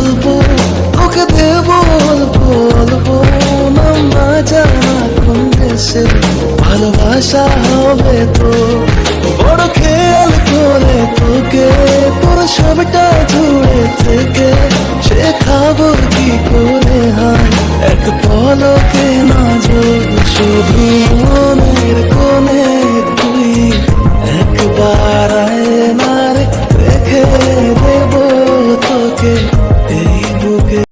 গল্প তোকে দেব অল্প অল্প নাম না জানা কোন দেশে ভালোবাসা হবে তো। বড় খেয়াল করে তোকে, তোর সবটা জুড়ে থেকে শেখাবো কি করে হয় এক পলকে না শুধু মনের কোনে তুই একবার আয় না রেখে